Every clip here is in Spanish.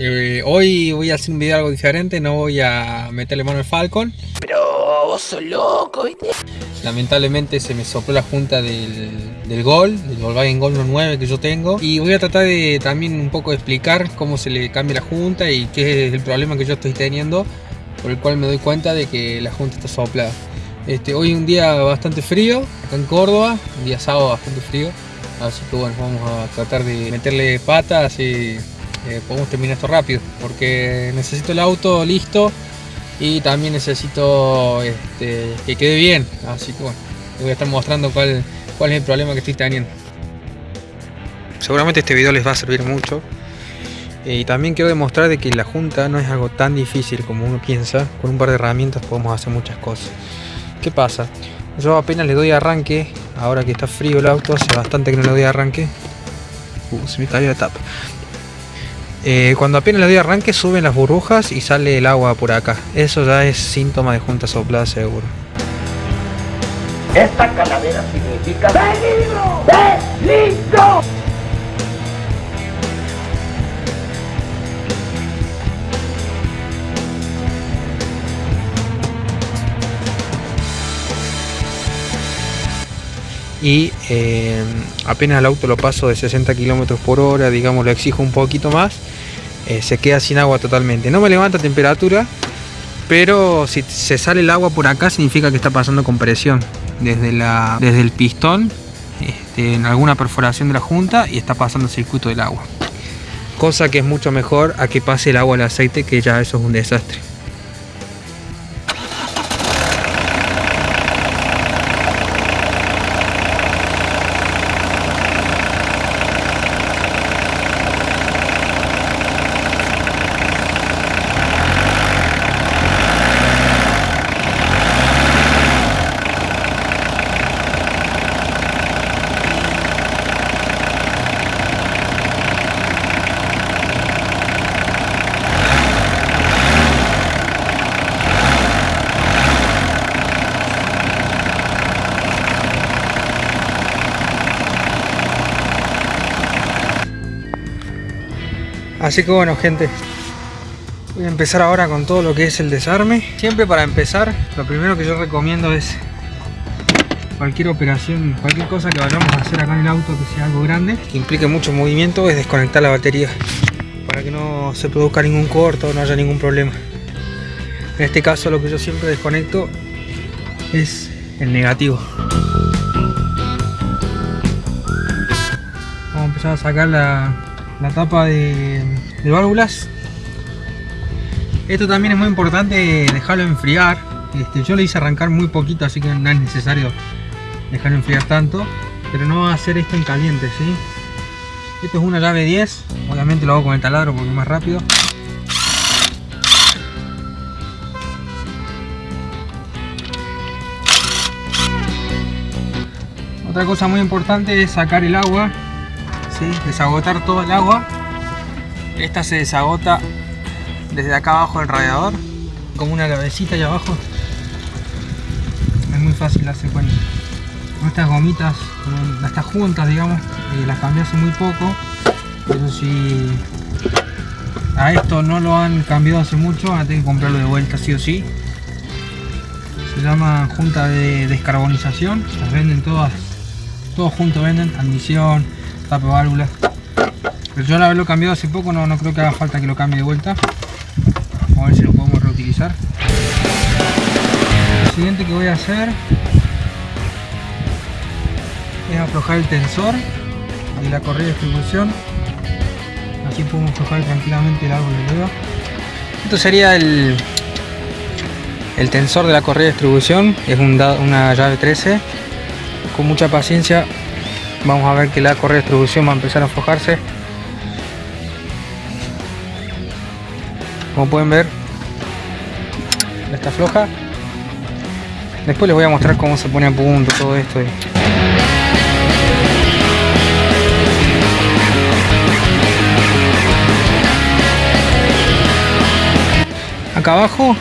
Eh, hoy voy a hacer un video algo diferente, no voy a meterle mano al Falcon. Pero vos sos loco, ¿viste? Lamentablemente se me sopló la junta del, del Gol, del Volkswagen Gol 9 que yo tengo. Y voy a tratar de también un poco explicar cómo se le cambia la junta y qué es el problema que yo estoy teniendo. Por el cual me doy cuenta de que la junta está soplada. Este, hoy un día bastante frío, acá en Córdoba, un día sábado bastante frío. Así que bueno, vamos a tratar de meterle patas y eh, podemos terminar esto rápido. Porque necesito el auto listo y también necesito este, que quede bien. Así que bueno, les voy a estar mostrando cuál, cuál es el problema que estoy teniendo. Seguramente este video les va a servir mucho. Eh, y también quiero demostrar de que la junta no es algo tan difícil como uno piensa. Con un par de herramientas podemos hacer muchas cosas. ¿Qué pasa? Yo apenas le doy arranque, ahora que está frío el auto, hace bastante que no le doy arranque. Uh, se me cayó la tapa. Eh, cuando apenas le doy arranque suben las burbujas y sale el agua por acá. Eso ya es síntoma de junta soplada seguro. Esta calavera significa peligro, peligro. Y eh, apenas el auto lo paso de 60 km por hora, digamos lo exijo un poquito más, eh, se queda sin agua totalmente. No me levanta temperatura, pero si se sale el agua por acá significa que está pasando con presión desde, la, desde el pistón este, en alguna perforación de la junta y está pasando el circuito del agua. Cosa que es mucho mejor a que pase el agua al aceite, que ya eso es un desastre. Así que bueno gente, voy a empezar ahora con todo lo que es el desarme. Siempre para empezar, lo primero que yo recomiendo es cualquier operación, cualquier cosa que vayamos a hacer acá en el auto que sea algo grande, que implique mucho movimiento, es desconectar la batería para que no se produzca ningún corto, no haya ningún problema. En este caso lo que yo siempre desconecto es el negativo. Vamos a empezar a sacar la, la tapa de, válvulas esto también es muy importante dejarlo enfriar. Este, yo le hice arrancar muy poquito así que no es necesario dejarlo enfriar tanto. Pero no hacer esto en caliente ¿sí? esto es una llave 10 obviamente lo hago con el taladro porque es más rápido. Otra cosa muy importante es sacar el agua desagotar todo el agua. Esta se desagota desde acá abajo del radiador como una cabecita allá abajo. Es muy fácil darse cuenta. Estas gomitas estas juntas digamos eh, las cambié hace muy poco. Pero si a esto no lo han cambiado hace mucho van a tener que comprarlo de vuelta sí o sí. Se llama junta de descarbonización. Las venden todas todos juntos venden admisión tapa válvula. Pero yo al haberlo cambiado hace poco no, no creo que haga falta que lo cambie de vuelta. A ver si lo podemos reutilizar. Lo siguiente que voy a hacer es aflojar el tensor de la correa de distribución. Así podemos aflojar tranquilamente el árbol de leva esto sería el el tensor de la correa de distribución. Es una llave 13 con mucha paciencia vamos a ver que la correa de distribución va a empezar a aflojarse como pueden ver está floja. Después les voy a mostrar cómo se pone a punto todo esto. Acá abajo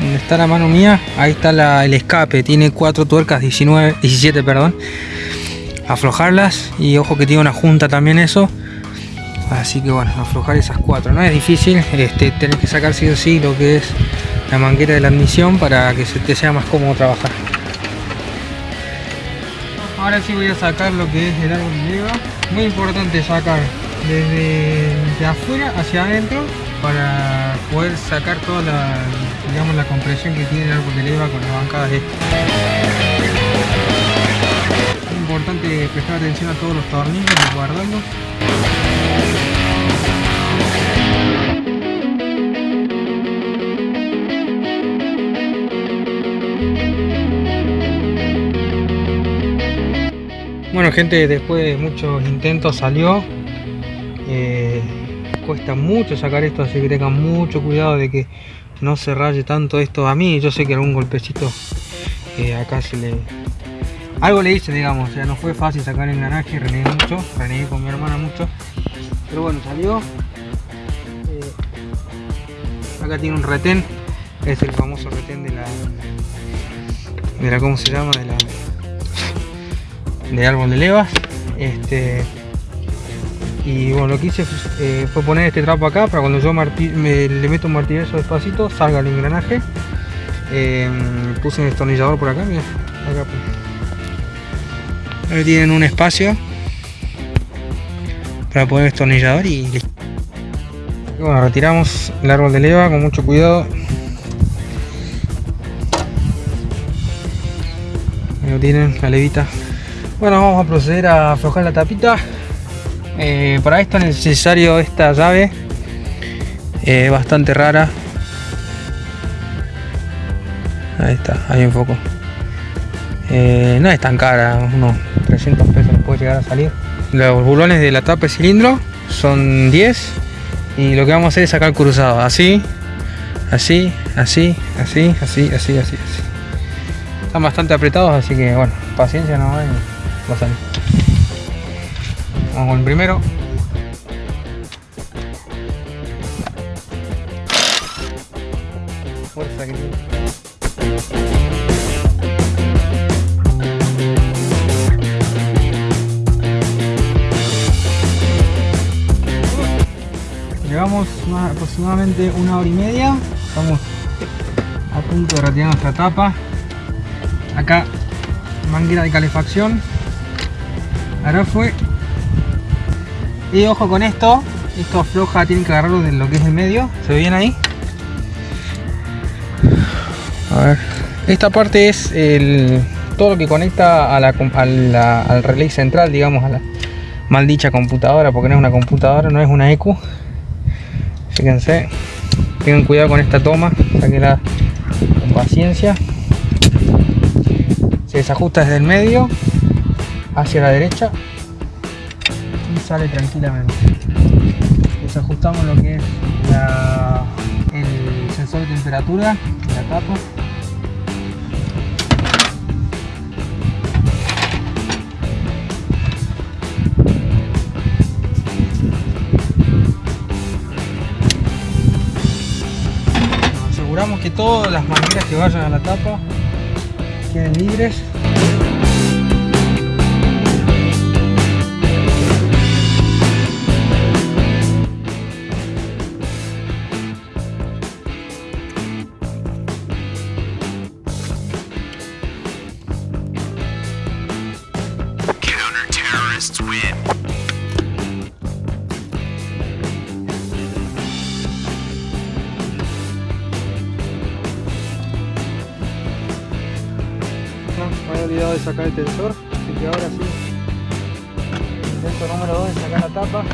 donde está la mano mía ahí está el escape. Tiene cuatro tuercas 19 17 perdón aflojarlas y ojo que tiene una junta también eso Así que bueno, aflojar esas cuatro. No es difícil, este, tenés que sacar sí o sí lo que es la manguera de la admisión para que te sea más cómodo trabajar. Ahora sí voy a sacar lo que es el árbol de leva. Muy importante sacar desde de afuera hacia adentro para poder sacar toda la, digamos, la compresión que tiene el árbol de leva con las bancadas estas. Importante prestar atención a todos los tornillos y guardarlos. Bueno gente, después de muchos intentos salió. Eh, cuesta mucho sacar esto, así que tengan mucho cuidado de que no se raye tanto esto a mí. Yo sé que algún golpecito eh, acá se le... Algo le hice, digamos, o sea, no fue fácil sacar el engranaje, renegué mucho, renegué con mi hermana mucho. Pero bueno, salió. Eh, acá tiene un retén, es el famoso retén de la... De la, ¿cómo se llama? De la de árbol de levas este y bueno lo que hice eh, fue poner este trapo acá para cuando yo me, le meto un martillazo despacito salga el engranaje eh, puse un destornillador por acá mira acá ahí tienen un espacio para poner destornillador y listo bueno retiramos el árbol de leva con mucho cuidado ahí lo tienen la levita bueno, vamos a proceder a aflojar la tapita. Eh, para esto es necesario esta llave. Eh, bastante rara. Ahí está, ahí un foco. Eh, no es tan cara, unos 300 pesos puede llegar a salir. Los bulones de la tapa de cilindro son 10 y lo que vamos a hacer es sacar cruzado, así, así, así, así, así, así, así, así. Están bastante apretados, así que bueno, paciencia no va a salir. Vamos con el primero. Llevamos aproximadamente una hora y media. Estamos a punto de retirar nuestra tapa. Acá manguera de calefacción. Ahora fue. Y ojo con esto. Esto afloja tienen que agarrarlo de lo que es el medio. Se ve bien ahí a ver. Esta parte es el todo lo que conecta al relay central digamos a la maldicha computadora porque no es una computadora no es una EQ fíjense tengan cuidado con esta toma sáquenla con paciencia. Se desajusta desde el medio hacia la derecha y sale tranquilamente. Desajustamos lo que es el sensor de temperatura la tapa todas las mangueras que vayan a la tapa queden libres sacar el tensor, así que ahora sí. Intento número 2 de sacar la tapa.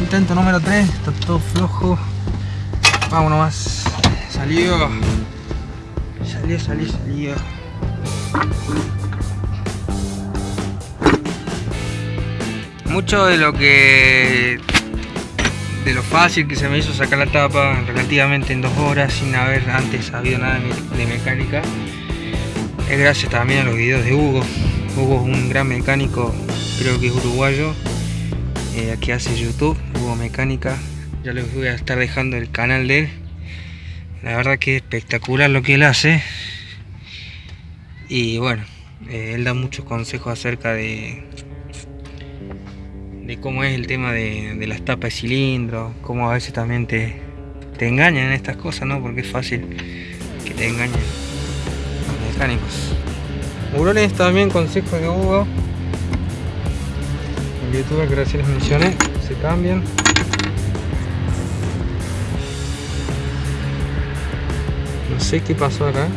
Intento número 3, está todo flojo. Vamos nomás. Salió. Salió, salió, salió. Mucho de lo que... De lo fácil que se me hizo sacar la tapa relativamente en dos horas sin haber antes sabido nada de, me- de mecánica es gracias también a los videos de Hugo. Hugo es un gran mecánico, creo que es uruguayo, eh, que hace YouTube, Hugo Mecánica. Ya les voy a estar dejando el canal de él. La verdad que es espectacular lo que él hace. Y bueno, eh, él da muchos consejos acerca de, de cómo es el tema de, las tapas de cilindro, cómo a veces también te, te engañan en estas cosas, ¿no? Porque es fácil que te engañen los mecánicos. Hurones también consejos de Hugo. El youtuber que recién les mencioné, se cambian. Sé qué pasó acá.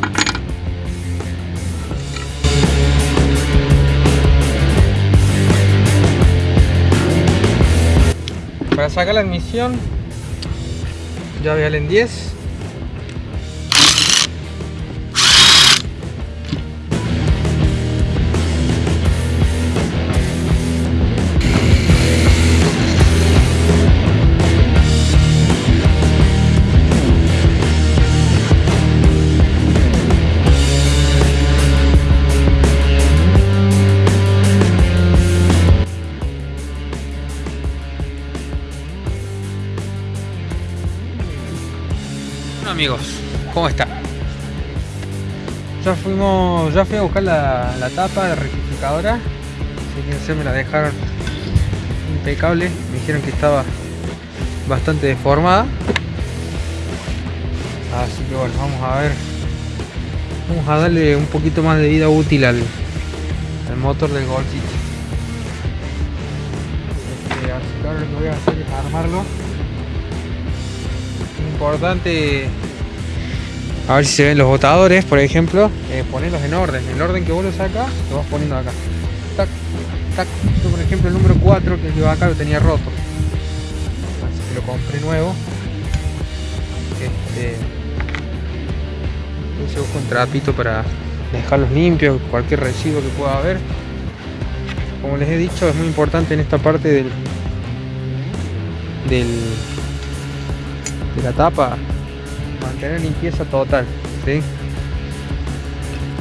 Para sacar la admisión, llave Allen 10. Amigos, ¿cómo está? Ya fuimos, ya fui a buscar la, la tapa de rectificadora, así que se me la dejaron impecable, me dijeron que estaba bastante deformada. Así que bueno, vamos a ver, vamos a darle un poquito más de vida útil al, al motor del golcito. Este, así que ahora lo que voy a hacer es armarlo importante a ver si se ven los botadores por ejemplo. Eh, ponerlos en orden. El orden que vos lo sacas lo vas poniendo acá. Tac, tac. Yo, por ejemplo el número 4 que lleva acá lo tenía roto. Así que lo compré nuevo. Este se busca un trapito para dejarlos limpios cualquier residuo que pueda haber. Como les he dicho es muy importante en esta parte del del de la tapa mantener limpieza total ¿sí?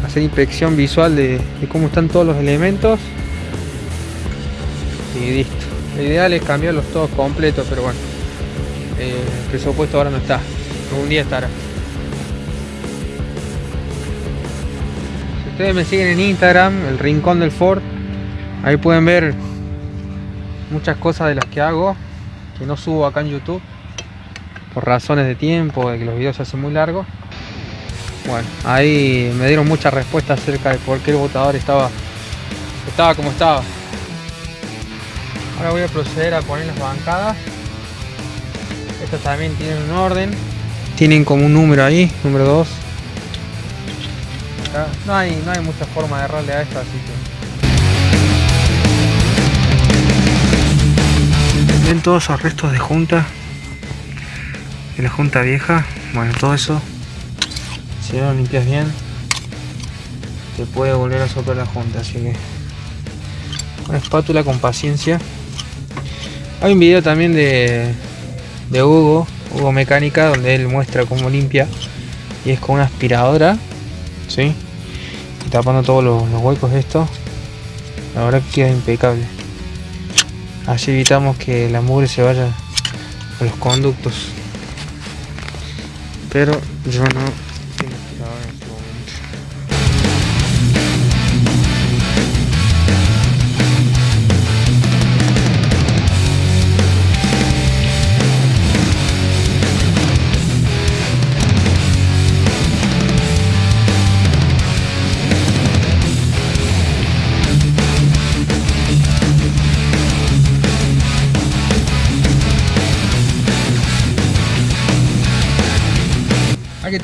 hacer inspección visual de, cómo están todos los elementos. Y listo. Lo ideal es cambiarlos todos completos pero bueno eh, el presupuesto ahora no está. Algún día estará. Si ustedes me siguen en Instagram el rincón del Ford ahí pueden ver muchas cosas de las que hago que no subo acá en YouTube por razones de tiempo, de que los videos se hacen muy largos. Bueno, ahí me dieron muchas respuestas acerca de por qué el botador estaba, estaba como estaba. Ahora voy a proceder a poner las bancadas. Estas también tienen un orden. Tienen como un número ahí, número 2. No hay, no hay mucha forma de errarle a esto, así que... Ven todos esos restos de junta de la junta vieja bueno todo eso. Si no lo limpias bien te puede volver a soplar la junta así que con espátula con paciencia. Hay un video también de, de Hugo Hugo Mecánica donde él muestra cómo limpia y es con una aspiradora ¿sí? y tapando todos los, huecos esto. La verdad que queda impecable. Así evitamos que la mugre se vaya a los conductos pero yo no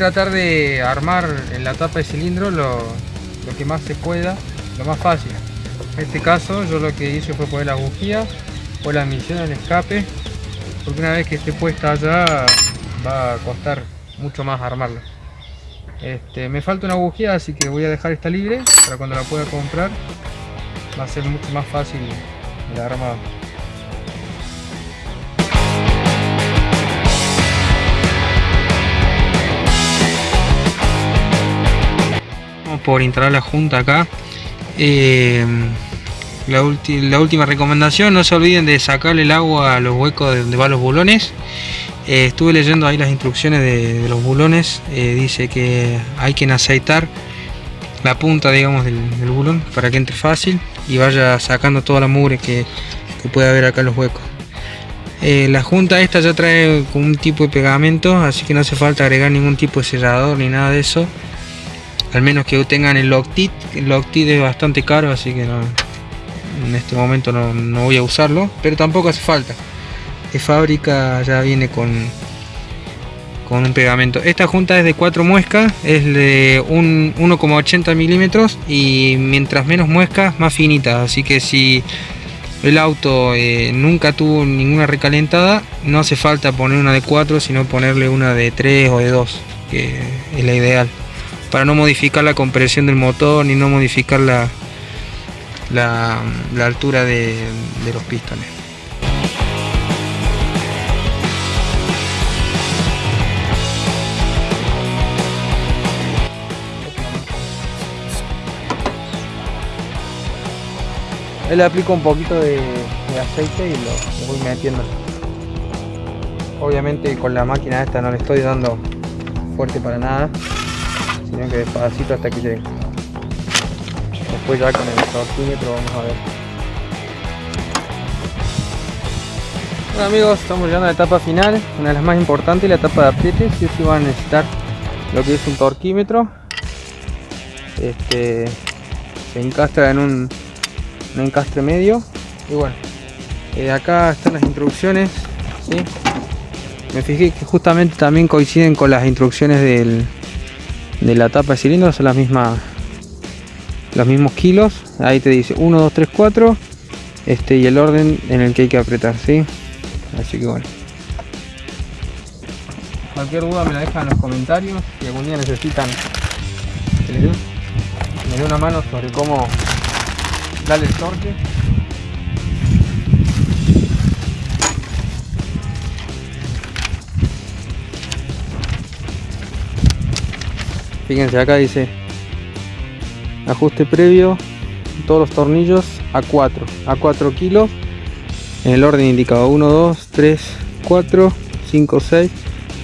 tratar de armar en la tapa de cilindro lo, lo, que más se pueda, lo más fácil. En este caso yo lo que hice fue poner la bujía, o la admisión al escape, porque una vez que esté puesta allá va a costar mucho más armarla. Este, me falta una bujía, así que voy a dejar esta libre para cuando la pueda comprar va a ser mucho más fácil el armado. Por instalar la junta acá Eh, la, última recomendación, no se olviden de sacarle el agua a los huecos de donde van los bulones. Eh, estuve leyendo ahí las instrucciones de, los bulones. Eh, dice que hay que aceitar la punta, digamos, del, bulón para que entre fácil y vaya sacando toda la mugre que, que puede haber acá en los huecos. La junta esta ya trae un tipo de pegamento, así que no hace falta agregar ningún tipo de sellador ni nada de eso. Al menos que tengan el Loctite. El Loctite es bastante caro, así que en este momento no, voy a usarlo. Pero tampoco hace falta. De fábrica ya viene con, con un pegamento. Esta junta es de 4 muescas, es de 1,80 milímetros y mientras menos muescas más finita. Así que si el auto eh, nunca tuvo ninguna recalentada, no hace falta poner una de 4, sino ponerle una de 3 o de 2, que es la ideal. Para no modificar la compresión del motor ni no modificar la, la, altura de los pistones. Él le aplico un poquito de, aceite y lo, voy metiendo. Obviamente con la máquina esta no le estoy dando fuerte para nada, sino que despacito hasta que llegue. Después ya con el torquímetro vamos a ver. Bueno amigos, estamos llegando a la etapa final, una de las más importantes, la etapa de apriete. Si sí van a necesitar lo que es un torquímetro. Este se encastra en un un encastre medio y bueno eh, acá están las instrucciones me fijé que justamente también coinciden con las instrucciones del, de la tapa de cilindro son las mismas los mismos kilos ahí te dice 1 2 3 4 este y el orden en el que hay que apretar ¿sí? así que bueno cualquier duda me la dejan en los comentarios si algún día necesitan que les dé una mano sobre cómo Dale el torque. Fíjense acá dice ajuste previo todos los tornillos a 4 a 4 kilos en el orden indicado 1 2 3 4 5 6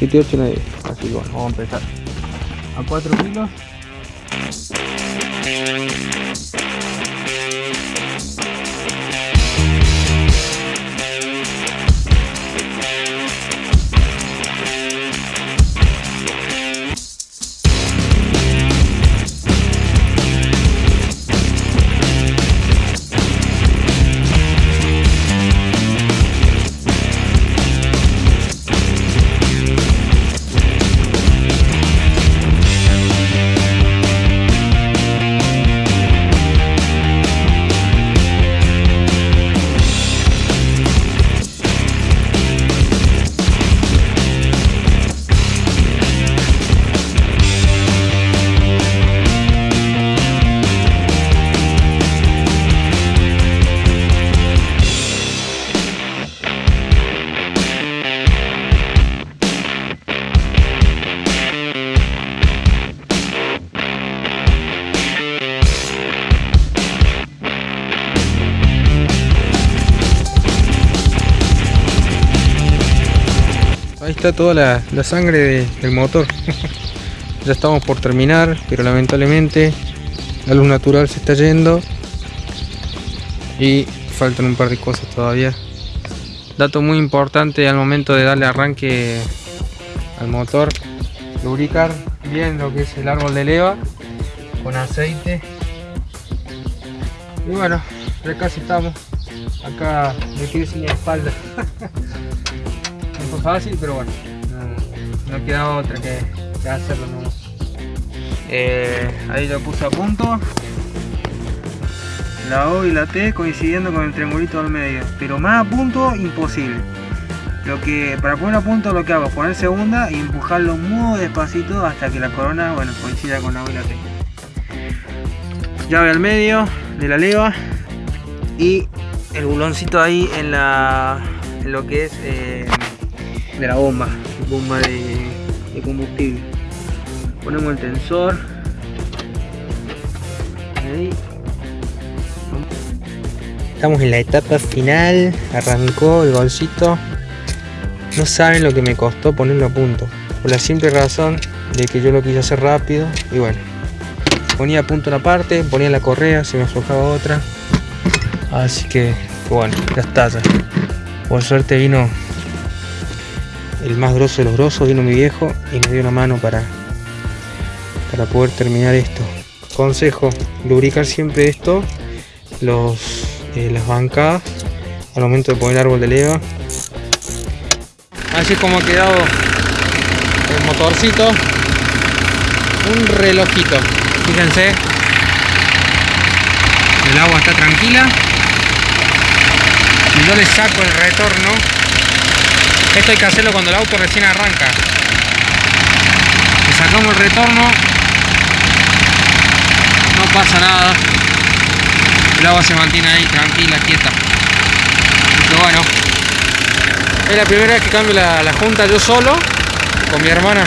7 8 9 así que bueno vamos a empezar. A 4 kilos toda la, sangre del motor. ya estamos por terminar, pero lamentablemente la luz natural se está yendo. Y faltan un par de cosas todavía. Dato muy importante al momento de darle arranque al motor. Lubricar bien lo que es el árbol de leva con aceite. Y bueno, ya casi estamos. Acá me quedé sin espalda. fácil, pero bueno, no, quedaba otra que, hacerlo. Eh, ahí lo puse a punto. La O y la T coincidiendo con el triangulito al medio. Pero más a punto, imposible. Lo que, para poner a punto lo que hago es poner segunda y empujarlo muy despacito hasta que la corona bueno, coincida con la O y la T. Llave al medio de la leva y el buloncito ahí en, la, en lo que es eh, de la bomba, bomba de, combustible. Ponemos el tensor. Ahí. Estamos en la etapa final. Arrancó el golcito. No saben lo que me costó ponerlo a punto. Por la simple razón de que yo lo quise hacer rápido. Y bueno. Ponía a punto una parte, ponía la correa, se me aflojaba otra. Así que, bueno, ya está ya. Por suerte vino el más grosso de los grosos, vino mi viejo y me dio una mano para, para poder terminar esto. Consejo, lubricar siempre esto, los, eh, las bancadas al momento de poner el árbol de leva. Así es como ha quedado el motorcito. Un relojito. Fíjense. El agua está tranquila. Y yo le saco el retorno. Esto hay que hacerlo cuando el auto recién arranca. Le sacamos el retorno. No pasa nada. El agua se mantiene ahí tranquila, quieta. Pero bueno. Es la primera vez que cambio la, junta yo solo. Con mi hermana.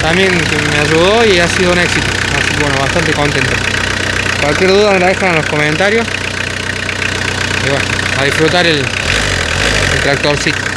También me ayudó y ha sido un éxito. Así que bueno, bastante contento. Cualquier duda me la dejan en los comentarios. Y bueno, a disfrutar el, el tractorcito.